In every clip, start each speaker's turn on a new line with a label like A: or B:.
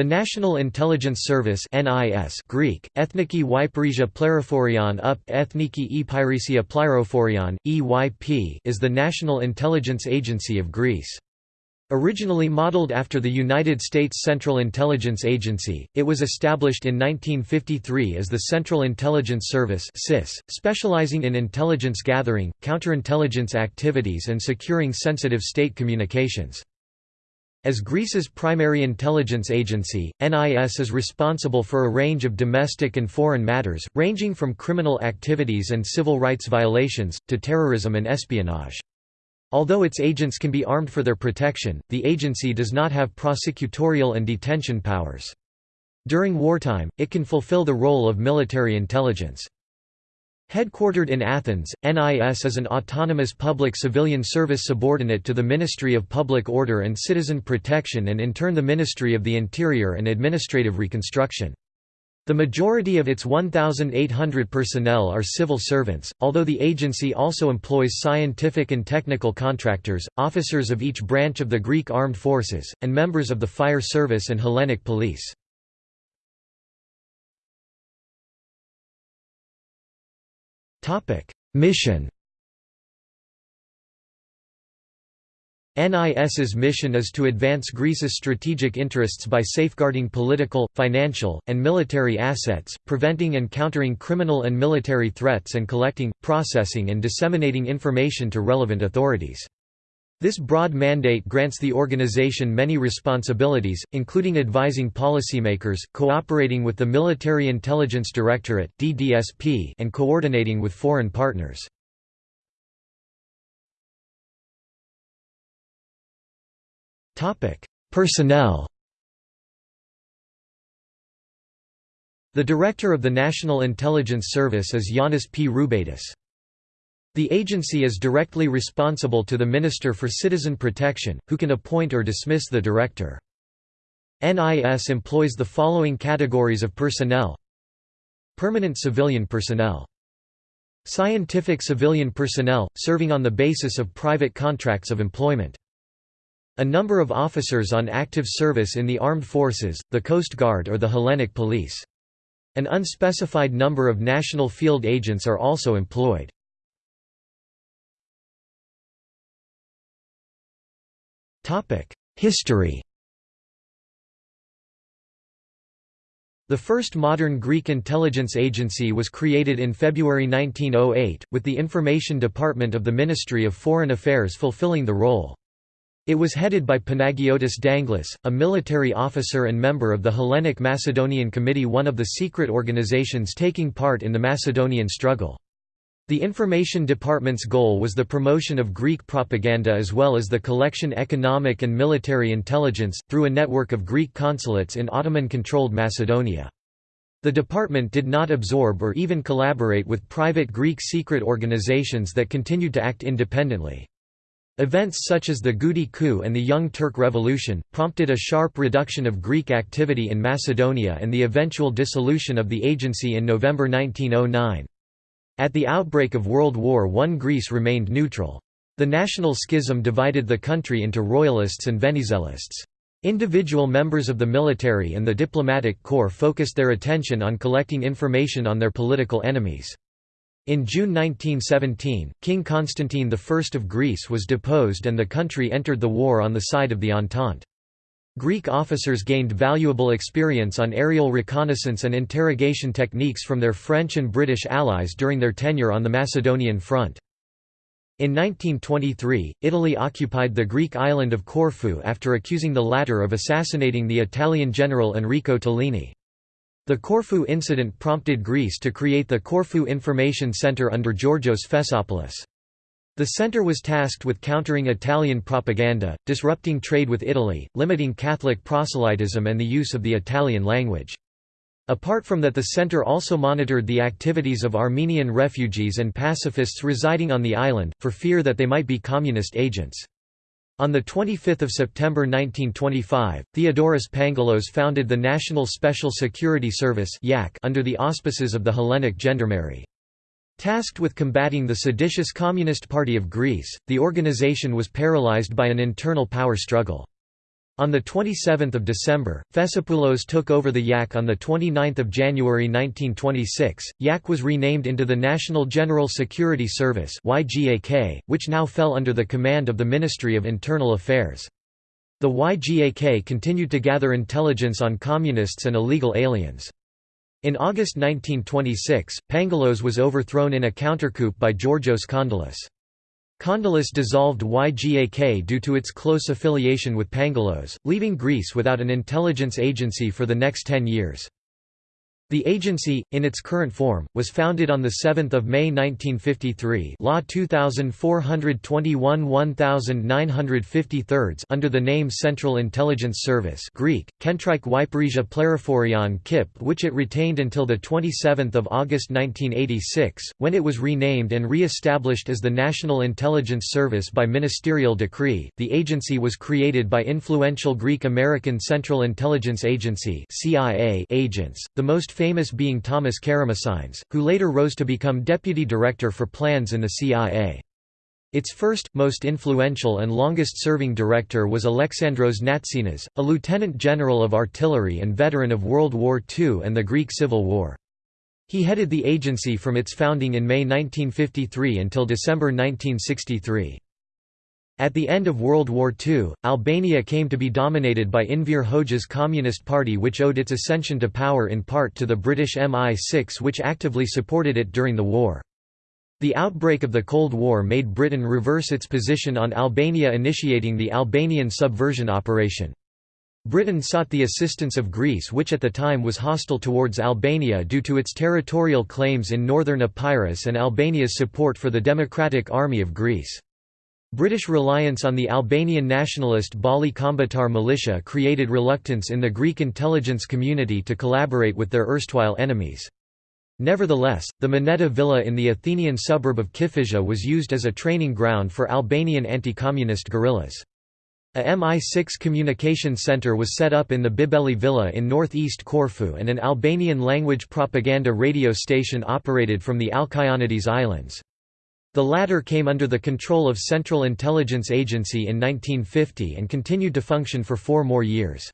A: The National Intelligence Service NIS Greek, Ethniki Ypyrisia Pleriphorion up Ethniki Ypyrisia Plyrophorion, EYP is the national intelligence agency of Greece. Originally modeled after the United States Central Intelligence Agency, it was established in 1953 as the Central Intelligence Service CIS, specializing in intelligence gathering, counterintelligence activities and securing sensitive state communications. As Greece's primary intelligence agency, NIS is responsible for a range of domestic and foreign matters, ranging from criminal activities and civil rights violations, to terrorism and espionage. Although its agents can be armed for their protection, the agency does not have prosecutorial and detention powers. During wartime, it can fulfill the role of military intelligence. Headquartered in Athens, NIS is an autonomous public civilian service subordinate to the Ministry of Public Order and Citizen Protection and in turn the Ministry of the Interior and Administrative Reconstruction. The majority of its 1,800 personnel are civil servants, although the agency also employs scientific and technical contractors, officers of each branch of the Greek armed forces, and members of the fire service and Hellenic police. Mission NIS's mission is to advance Greece's strategic interests by safeguarding political, financial, and military assets, preventing and countering criminal and military threats and collecting, processing and disseminating information to relevant authorities. This broad mandate grants the organization many responsibilities, including advising policymakers, cooperating with the Military Intelligence Directorate (DDSP), and coordinating with foreign partners. Topic: Personnel The Director of the National Intelligence Service is Yanis P. Roubatis. The agency is directly responsible to the Minister for Citizen Protection, who can appoint or dismiss the director. NIS employs the following categories of personnel Permanent civilian personnel Scientific civilian personnel, serving on the basis of private contracts of employment a number of officers on active service in the armed forces, the Coast Guard or the Hellenic Police. An unspecified number of national field agents are also employed. History The first modern Greek intelligence agency was created in February 1908, with the Information Department of the Ministry of Foreign Affairs fulfilling the role. It was headed by Panagiotis Danglis, a military officer and member of the Hellenic Macedonian Committee one of the secret organizations taking part in the Macedonian struggle. The Information Department's goal was the promotion of Greek propaganda as well as the collection economic and military intelligence, through a network of Greek consulates in Ottoman-controlled Macedonia. The department did not absorb or even collaborate with private Greek secret organizations that continued to act independently. Events such as the Goudi coup and the Young Turk Revolution, prompted a sharp reduction of Greek activity in Macedonia and the eventual dissolution of the agency in November 1909. At the outbreak of World War I Greece remained neutral. The national schism divided the country into royalists and Venizelists. Individual members of the military and the diplomatic corps focused their attention on collecting information on their political enemies. In June 1917, King Constantine I of Greece was deposed and the country entered the war on the side of the Entente. Greek officers gained valuable experience on aerial reconnaissance and interrogation techniques from their French and British allies during their tenure on the Macedonian front. In 1923, Italy occupied the Greek island of Corfu after accusing the latter of assassinating the Italian general Enrico Tellini. The Corfu incident prompted Greece to create the Corfu Information Center under Georgios Fessopoulos. The center was tasked with countering Italian propaganda, disrupting trade with Italy, limiting Catholic proselytism and the use of the Italian language. Apart from that the center also monitored the activities of Armenian refugees and pacifists residing on the island, for fear that they might be communist agents. On 25 September 1925, Theodorus Pangalos founded the National Special Security Service under the auspices of the Hellenic Gendarmerie. Tasked with combating the seditious Communist Party of Greece, the organization was paralyzed by an internal power struggle. On 27 December, Fessopoulos took over the YAK on 29 January 1926. YAK was renamed into the National General Security Service which now fell under the command of the Ministry of Internal Affairs. The YGAK continued to gather intelligence on communists and illegal aliens. In August 1926, Pangalos was overthrown in a countercoup by Georgios Kondylis. Kondylis dissolved YGAK due to its close affiliation with Pangalos, leaving Greece without an intelligence agency for the next ten years. The agency, in its current form, was founded on 7 May 1953 Law 2421 1953 under the name Central Intelligence Service Greek, Kentrike Wyperisia Pleriphorion KIP which it retained until 27 August 1986, when it was renamed and re-established as the National Intelligence Service by ministerial decree. The agency was created by influential Greek-American Central Intelligence Agency agents, the most famous being Thomas Karamessines, who later rose to become deputy director for plans in the CIA. Its first, most influential and longest-serving director was Alexandros Natsinas, a lieutenant general of artillery and veteran of World War II and the Greek Civil War. He headed the agency from its founding in May 1953 until December 1963. At the end of World War II, Albania came to be dominated by Enver Hoxha's Communist Party which owed its ascension to power in part to the British MI6 which actively supported it during the war. The outbreak of the Cold War made Britain reverse its position on Albania initiating the Albanian subversion operation. Britain sought the assistance of Greece which at the time was hostile towards Albania due to its territorial claims in northern Epirus and Albania's support for the Democratic Army of Greece. British reliance on the Albanian nationalist Balli Kombëtar militia created reluctance in the Greek intelligence community to collaborate with their erstwhile enemies. Nevertheless, the Moneta Villa in the Athenian suburb of Kifisia was used as a training ground for Albanian anti-communist guerrillas. A MI6 communication center was set up in the Bibeli Villa in northeast Corfu and an Albanian language propaganda radio station operated from the Alkyonides Islands. The latter came under the control of Central Intelligence Agency in 1950 and continued to function for four more years.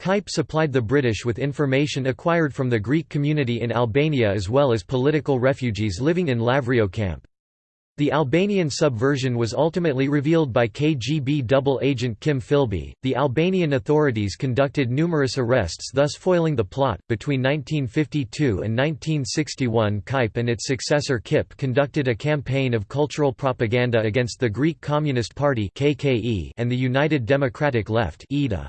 A: KIPE supplied the British with information acquired from the Greek community in Albania as well as political refugees living in Lavrio camp. The Albanian subversion was ultimately revealed by KGB double agent Kim Philby. The Albanian authorities conducted numerous arrests, thus foiling the plot. Between 1952 and 1961, KIPE and its successor KIP conducted a campaign of cultural propaganda against the Greek Communist Party (KKE) and the United Democratic Left (UDA).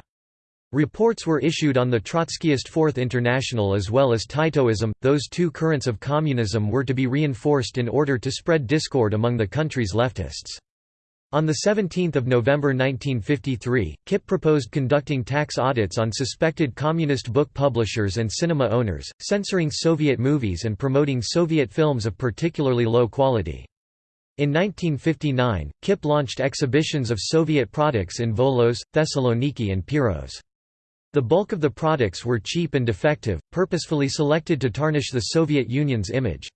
A: Reports were issued on the Trotskyist Fourth International as well as Titoism. Those two currents of communism were to be reinforced in order to spread discord among the country's leftists. On 17 November 1953, KIP proposed conducting tax audits on suspected communist book publishers and cinema owners, censoring Soviet movies and promoting Soviet films of particularly low quality. In 1959, KIP launched exhibitions of Soviet products in Volos, Thessaloniki and Piraeus. The bulk of the products were cheap and defective, purposefully selected to tarnish the Soviet Union's image.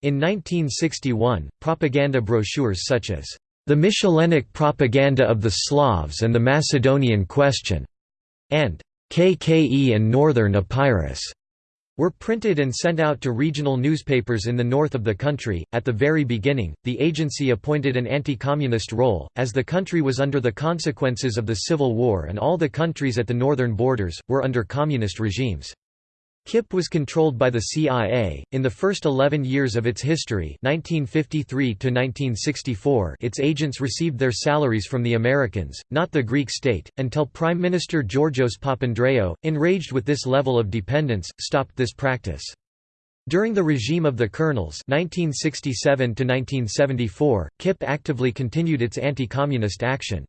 A: In 1961, propaganda brochures such as, "...the Michelinic Propaganda of the Slavs and the Macedonian Question", and "KKE and Northern Epirus", were printed and sent out to regional newspapers in the north of the country. At the very beginning, the agency appointed an anti communist role, as the country was under the consequences of the Civil War and all the countries at the northern borders were under communist regimes. KIP was controlled by the CIA. In the first 11 years of its history, 1953 to 1964, its agents received their salaries from the Americans, not the Greek state, until Prime Minister Georgios Papandreou, enraged with this level of dependence, stopped this practice. During the regime of the colonels 1967 to 1974, KIP actively continued its anti-communist action.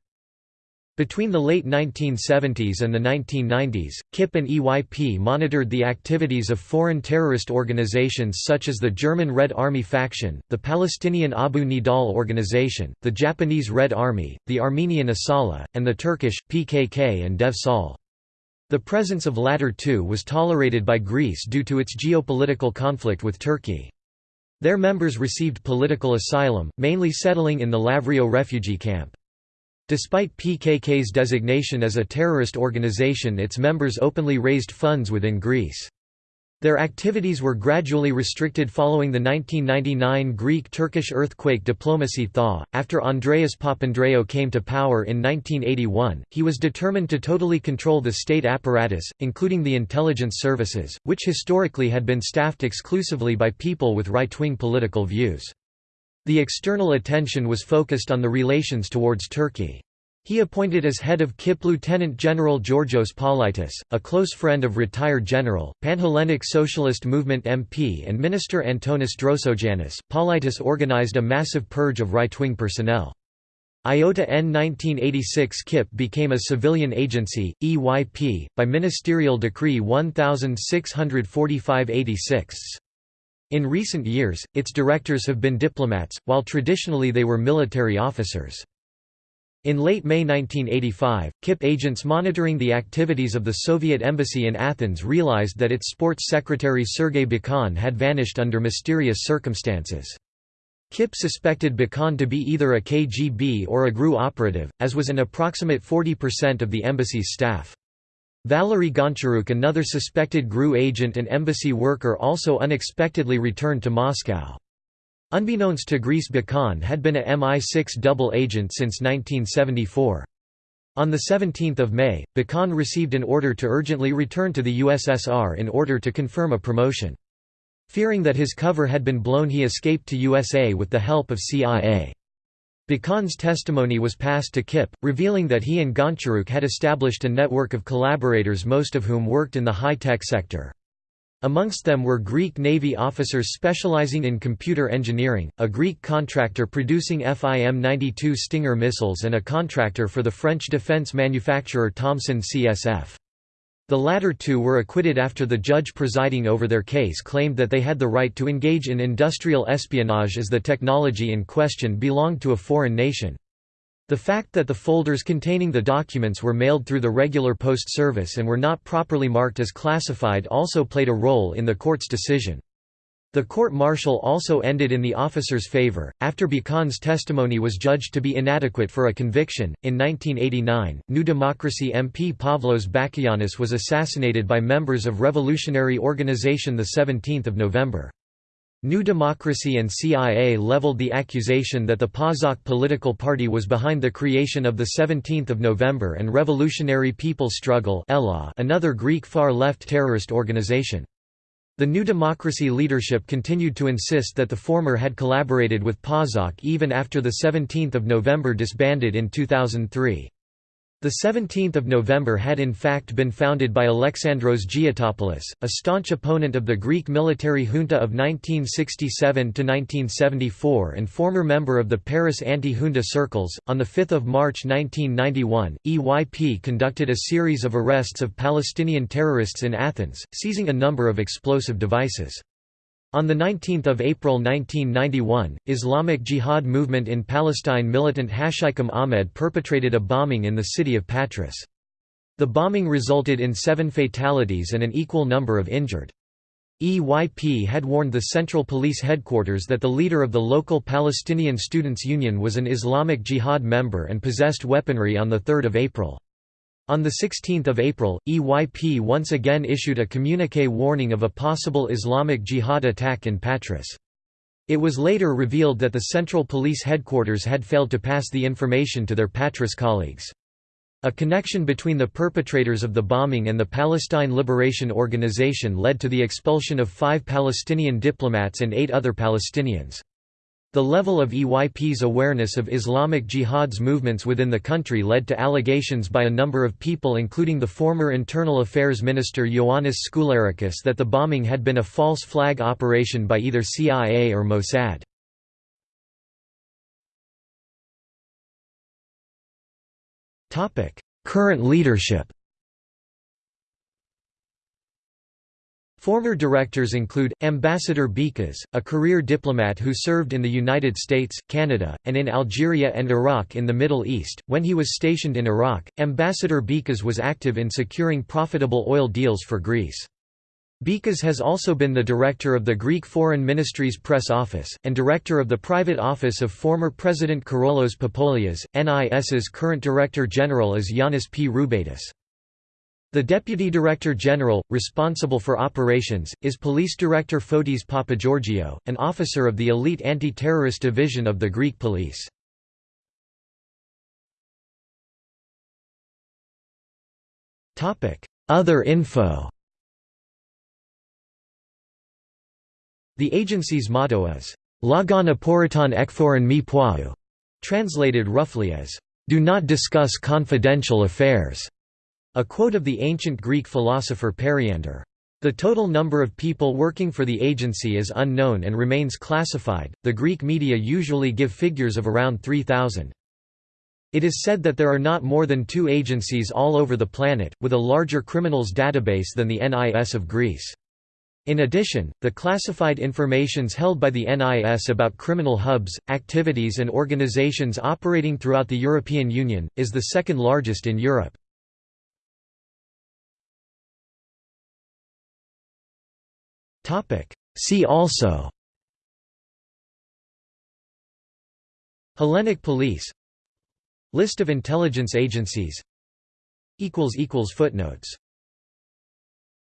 A: Between the late 1970s and the 1990s, KIP and EYP monitored the activities of foreign terrorist organizations such as the German Red Army faction, the Palestinian Abu Nidal organization, the Japanese Red Army, the Armenian Asala, and the Turkish, PKK and Dev Sol. The presence of latter two was tolerated by Greece due to its geopolitical conflict with Turkey. Their members received political asylum, mainly settling in the Lavrio refugee camp. Despite PKK's designation as a terrorist organization its members openly raised funds within Greece. Their activities were gradually restricted following the 1999 Greek-Turkish earthquake diplomacy thaw. After Andreas Papandreou came to power in 1981, he was determined to totally control the state apparatus, including the intelligence services, which historically had been staffed exclusively by people with right-wing political views. The external attention was focused on the relations towards Turkey. He appointed as head of KIP Lieutenant General Georgios Politis, a close friend of retired General, Panhellenic Socialist Movement MP and Minister Antonis Drousogiannis. Politis organized a massive purge of right-wing personnel. IOTA N 1986 KIP became a civilian agency, EYP, by Ministerial Decree 1645-86. In recent years, its directors have been diplomats, while traditionally they were military officers. In late May 1985, KIP agents monitoring the activities of the Soviet embassy in Athens realized that its sports secretary Sergei Bokhan had vanished under mysterious circumstances. KIP suspected Bokhan to be either a KGB or a GRU operative, as was an approximate 40% of the embassy's staff. Valery Goncharuk another suspected GRU agent and embassy worker also unexpectedly returned to Moscow. Unbeknownst to Greece Bokhan had been a MI6 double agent since 1974. On 17 May, Bokhan received an order to urgently return to the USSR in order to confirm a promotion. Fearing that his cover had been blown he escaped to USA with the help of CIA. Bokhan's testimony was passed to KIP, revealing that he and Goncharuk had established a network of collaborators most of whom worked in the high-tech sector. Amongst them were Greek Navy officers specializing in computer engineering, a Greek contractor producing FIM-92 Stinger missiles and a contractor for the French defense manufacturer Thomson CSF. The latter two were acquitted after the judge presiding over their case claimed that they had the right to engage in industrial espionage as the technology in question belonged to a foreign nation. The fact that the folders containing the documents were mailed through the regular post service and were not properly marked as classified also played a role in the court's decision. The court-martial also ended in the officer's favor, after Bokhan's testimony was judged to be inadequate for a conviction. In 1989, New Democracy MP Pavlos Bakoyannis was assassinated by members of revolutionary organization 17 November. New Democracy and CIA leveled the accusation that the PASOK political party was behind the creation of the 17th of November and Revolutionary People's Struggle another Greek far-left terrorist organization. The New Democracy leadership continued to insist that the former had collaborated with PASOK even after the 17th of November disbanded in 2003. The 17th of November had in fact been founded by Alexandros Giotopoulos, a staunch opponent of the Greek military junta of 1967–1974 and former member of the Paris anti-junta circles. On 5 March 1991, EYP conducted a series of arrests of Palestinian terrorists in Athens, seizing a number of explosive devices. On 19 April 1991, Islamic Jihad movement in Palestine militant Hashikum Ahmed perpetrated a bombing in the city of Patras. The bombing resulted in seven fatalities and an equal number of injured. EYP had warned the Central Police Headquarters that the leader of the local Palestinian Students' Union was an Islamic Jihad member and possessed weaponry on 3 April. On 16 April, EYP once again issued a communique warning of a possible Islamic Jihad attack in Patras. It was later revealed that the Central Police Headquarters had failed to pass the information to their Patras colleagues. A connection between the perpetrators of the bombing and the Palestine Liberation Organization led to the expulsion of five Palestinian diplomats and eight other Palestinians. The level of EYP's awareness of Islamic Jihad's movements within the country led to allegations by a number of people including the former Internal Affairs Minister Ioannis Skoularikis that the bombing had been a false flag operation by either CIA or Mossad. Current leadership Former directors include, Ambassador Bikas, a career diplomat who served in the United States, Canada, and in Algeria and Iraq in the Middle East. When he was stationed in Iraq, Ambassador Bikas was active in securing profitable oil deals for Greece. Bikas has also been the director of the Greek Foreign Ministry's press office, and director of the private office of former President Karolos Papoulias. NIS's current director general is Yanis P. Roubatis. The Deputy Director General, responsible for operations, is Police Director Fotis Papageorgiou, an officer of the elite anti-terrorist division of the Greek police. Other info. The agency's motto is, Lagon aporiton ekforon mi poiou, translated roughly as, Do not discuss confidential affairs, a quote of the ancient Greek philosopher Periander. The total number of people working for the agency is unknown and remains classified. The Greek media usually give figures of around 3,000. It is said that there are not more than two agencies all over the planet, with a larger criminals database than the NIS of Greece. In addition, the classified informations held by the NIS about criminal hubs, activities and organizations operating throughout the European Union, is the second largest in Europe. See also. Hellenic police. List of intelligence agencies. Footnotes